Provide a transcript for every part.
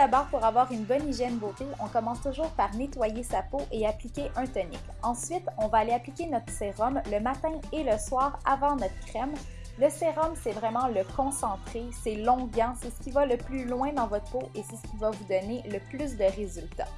d'abord, pour avoir une bonne hygiène beauté, on commence toujours par nettoyer sa peau et appliquer un tonique. Ensuite, on va aller appliquer notre sérum le matin et le soir avant notre crème. Le sérum, c'est vraiment le concentré, c'est longuant, c'est ce qui va le plus loin dans votre peau et c'est ce qui va vous donner le plus de résultats.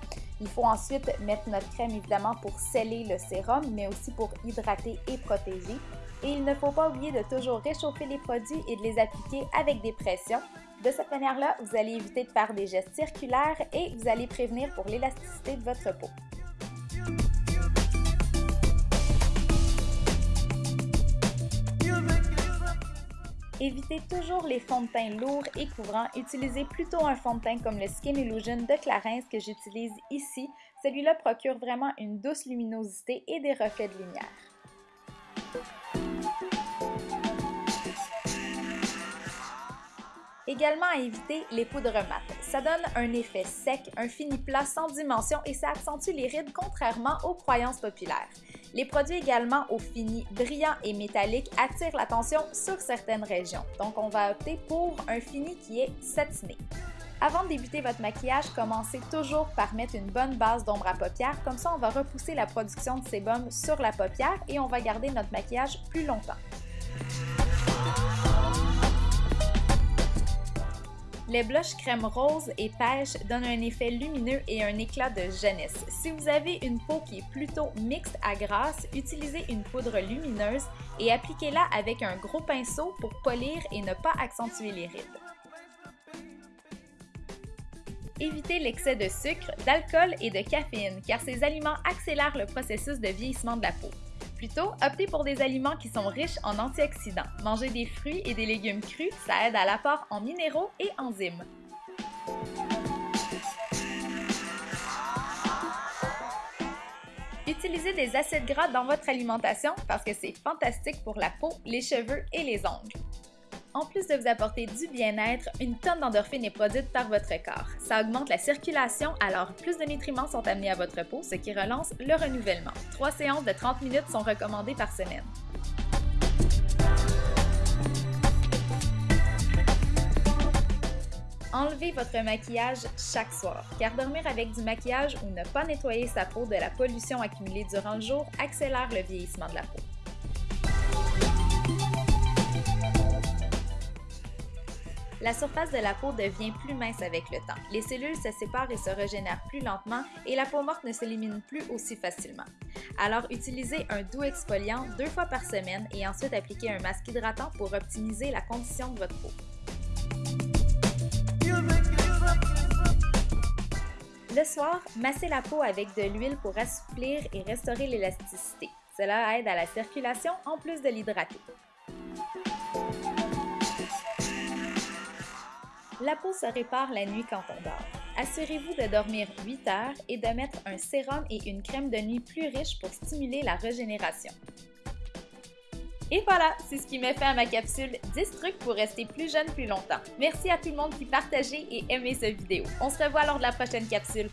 Il faut ensuite mettre notre crème évidemment pour sceller le sérum, mais aussi pour hydrater et protéger. Et il ne faut pas oublier de toujours réchauffer les produits et de les appliquer avec des pressions. De cette manière-là, vous allez éviter de faire des gestes circulaires et vous allez prévenir pour l'élasticité de votre peau. Évitez toujours les fonds de teint lourds et couvrants. Utilisez plutôt un fond de teint comme le Skin Illusion de Clarins que j'utilise ici. Celui-là procure vraiment une douce luminosité et des reflets de lumière. Également à éviter les poudres mates. Ça donne un effet sec, un fini plat sans dimension et ça accentue les rides contrairement aux croyances populaires. Les produits également au fini brillant et métallique attirent l'attention sur certaines régions, donc on va opter pour un fini qui est satiné. Avant de débuter votre maquillage, commencez toujours par mettre une bonne base d'ombre à paupières, comme ça on va repousser la production de sébum sur la paupière et on va garder notre maquillage plus longtemps. Les blushs crème rose et pêche donnent un effet lumineux et un éclat de jeunesse. Si vous avez une peau qui est plutôt mixte à grasse, utilisez une poudre lumineuse et appliquez-la avec un gros pinceau pour polir et ne pas accentuer les rides. Évitez l'excès de sucre, d'alcool et de caféine car ces aliments accélèrent le processus de vieillissement de la peau. Plutôt, optez pour des aliments qui sont riches en antioxydants. Manger des fruits et des légumes crus, ça aide à l'apport en minéraux et enzymes. Utilisez des acides gras dans votre alimentation parce que c'est fantastique pour la peau, les cheveux et les ongles. En plus de vous apporter du bien-être, une tonne d'endorphines est produite par votre corps. Ça augmente la circulation, alors plus de nutriments sont amenés à votre peau, ce qui relance le renouvellement. Trois séances de 30 minutes sont recommandées par semaine. Enlevez votre maquillage chaque soir, car dormir avec du maquillage ou ne pas nettoyer sa peau de la pollution accumulée durant le jour accélère le vieillissement de la peau. La surface de la peau devient plus mince avec le temps. Les cellules se séparent et se régénèrent plus lentement et la peau morte ne s'élimine plus aussi facilement. Alors utilisez un doux exfoliant deux fois par semaine et ensuite appliquez un masque hydratant pour optimiser la condition de votre peau. Le soir, massez la peau avec de l'huile pour assouplir et restaurer l'élasticité. Cela aide à la circulation en plus de l'hydrater. La peau se répare la nuit quand on dort. Assurez-vous de dormir 8 heures et de mettre un sérum et une crème de nuit plus riche pour stimuler la régénération. Et voilà, c'est ce qui met fin à ma capsule 10 trucs pour rester plus jeune plus longtemps. Merci à tout le monde qui partageait et aimait cette vidéo. On se revoit lors de la prochaine capsule.